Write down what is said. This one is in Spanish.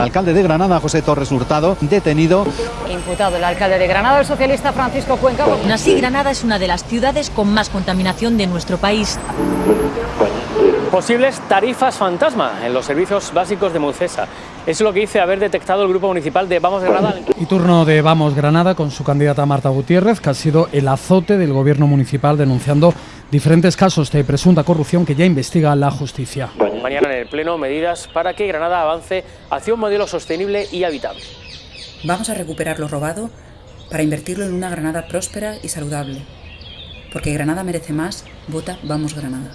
Alcalde de Granada, José Torres Hurtado, detenido. Imputado el alcalde de Granada, el socialista Francisco Cuenca. Aún así, Granada es una de las ciudades con más contaminación de nuestro país. Posibles tarifas fantasma en los servicios básicos de Mucesa. Eso es lo que dice haber detectado el grupo municipal de Vamos Granada. Y turno de Vamos Granada con su candidata Marta Gutiérrez, que ha sido el azote del gobierno municipal denunciando diferentes casos de presunta corrupción que ya investiga la justicia. Mañana en el Pleno, medidas para que Granada avance hacia un modelo sostenible y habitable. Vamos a recuperar lo robado para invertirlo en una Granada próspera y saludable. Porque Granada merece más, vota Vamos Granada.